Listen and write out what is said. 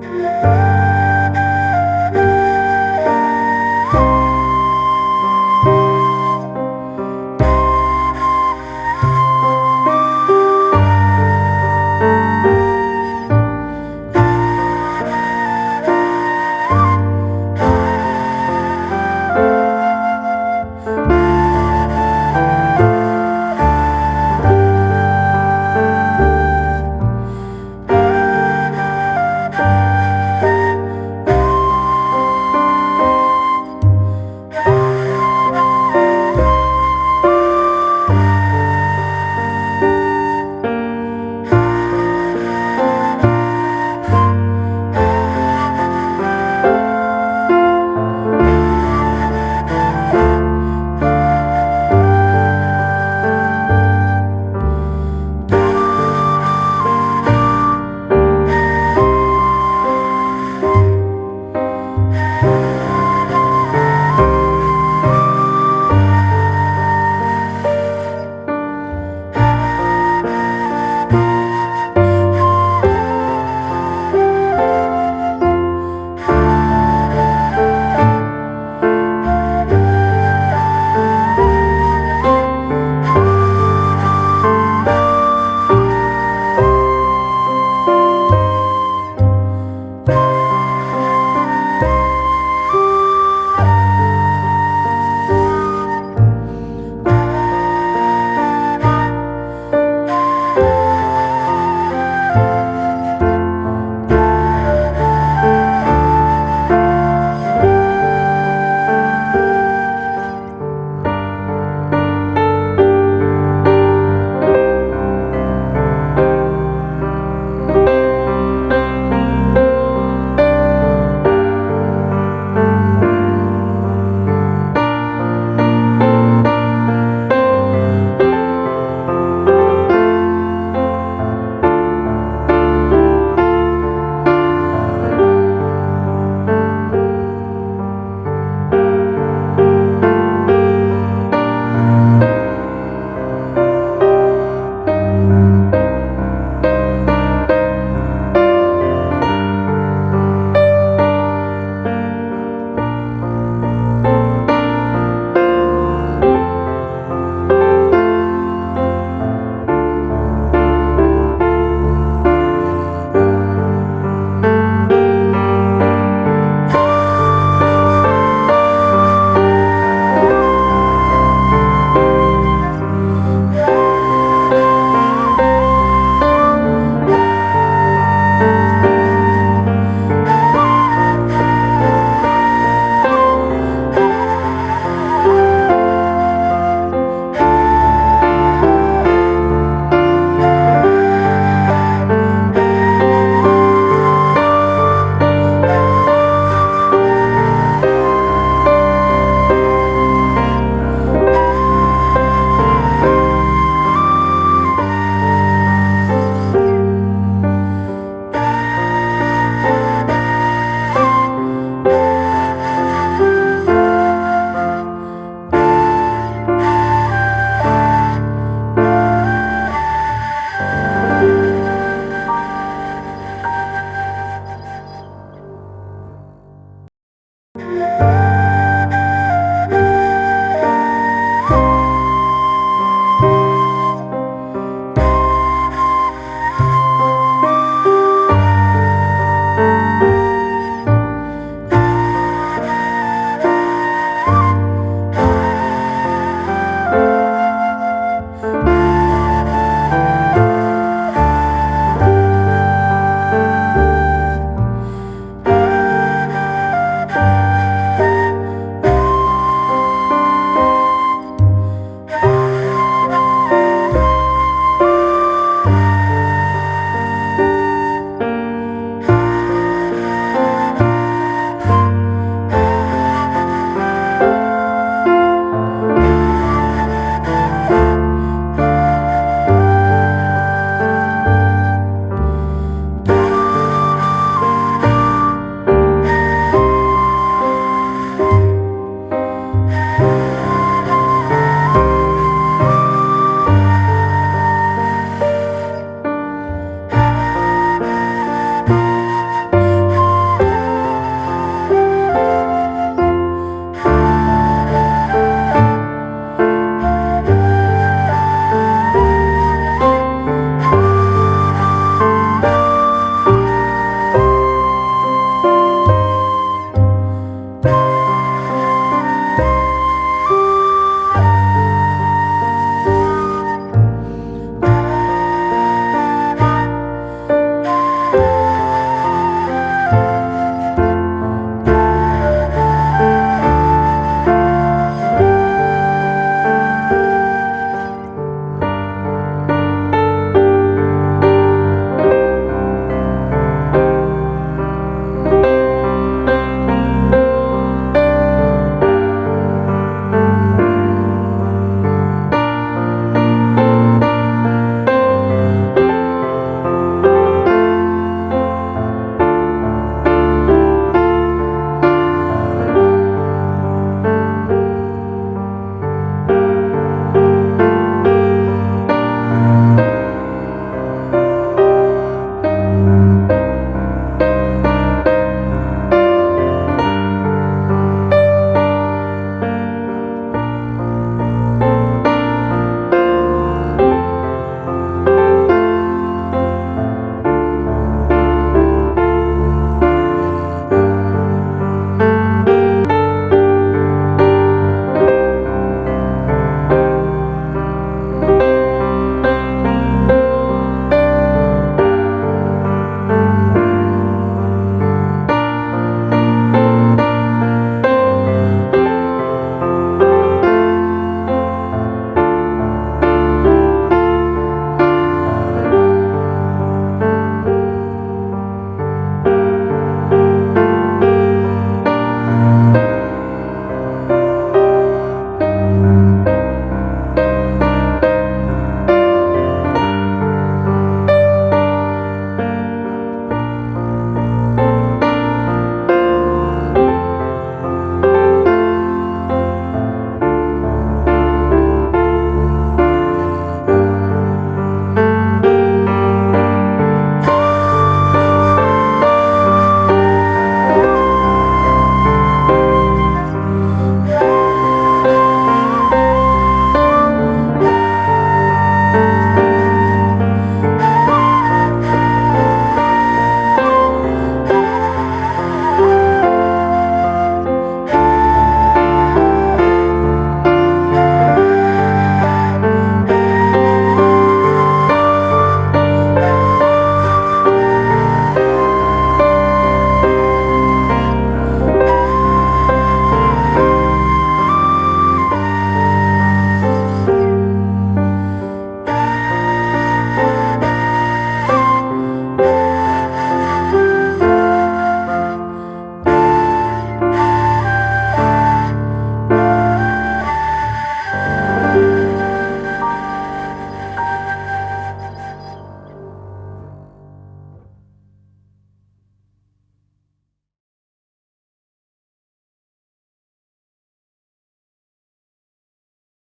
Música Música